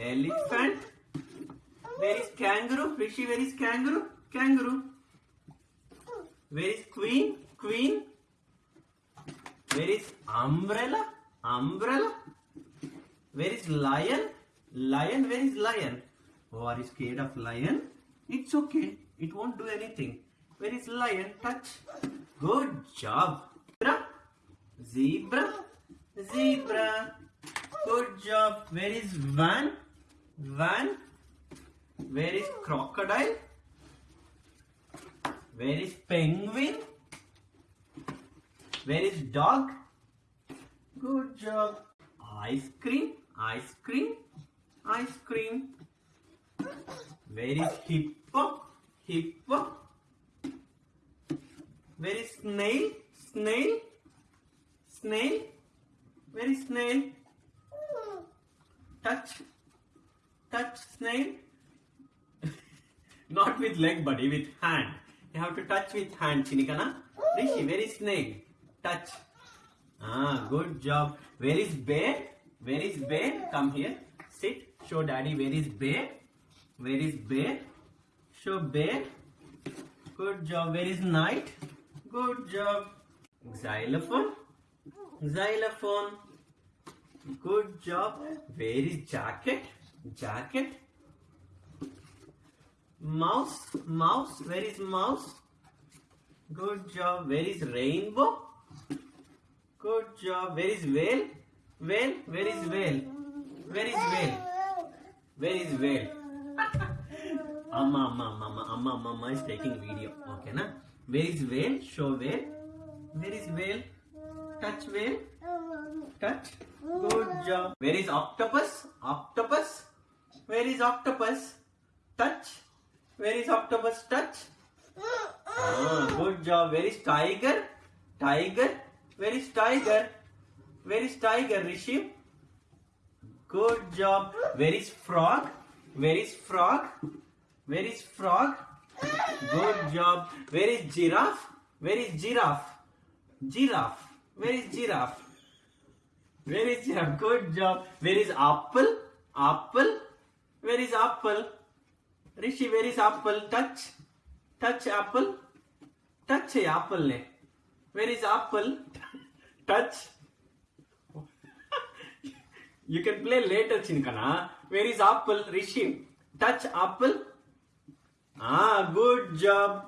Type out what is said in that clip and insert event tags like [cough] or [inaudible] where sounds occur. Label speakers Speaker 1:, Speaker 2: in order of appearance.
Speaker 1: Elephant. Where is kangaroo? Rishi, where is kangaroo? Kangaroo. Where is queen? Queen. Where is umbrella? Umbrella. Where is lion? Lion, where is lion? Oh, are you scared of lion? It's okay. It won't do anything. Where is lion? Touch. Good job. Zebra. Zebra. Zebra. Good job. Where is van? Van. Where is crocodile? Where is penguin? Where is dog? Good job. Ice cream, ice cream, ice cream. Where is hippo? Hippo. Where is snail? Snail? Snail? Where is snail? Touch. Touch snail. [laughs] Not with leg, buddy, with hand. You have to touch with hand, Chinikana. Rishi, where is snail? Touch. Ah, good job. Where is bear? Where is bear? Come here. Sit. Show daddy where is bear. Where is bear? Show bear. Good job. Where is knight? Good job. Xylophone. Xylophone. Good job. Where is jacket? Jacket. Mouse. Mouse. Where is mouse? Good job. Where is rainbow? Good job. Where is whale? Whale? Where is whale? Where is whale? Where is whale? [laughs] Amma, amma, amma, amma, amma, is taking video. Okay, na? Where is whale? Show whale. Where is whale? Touch whale. Touch. Good job. Where is octopus? Octopus. Where is octopus? Touch. Where is octopus? Touch. Ah, good job. Where is tiger? Tiger. Where is tiger? Where is tiger, Rishi? Good job. Where is frog? Where is frog? Where is frog? Good job. Where is giraffe? Where is giraffe? Giraffe. Where is giraffe? Where is giraffe? Good job. Where is apple? Apple. Where is apple? Rishi, where is apple? Touch. Touch apple. Touch apple. Where is apple? Touch. you can play later, Chinkana. Where is apple? Rishi, touch apple. Ah, good job.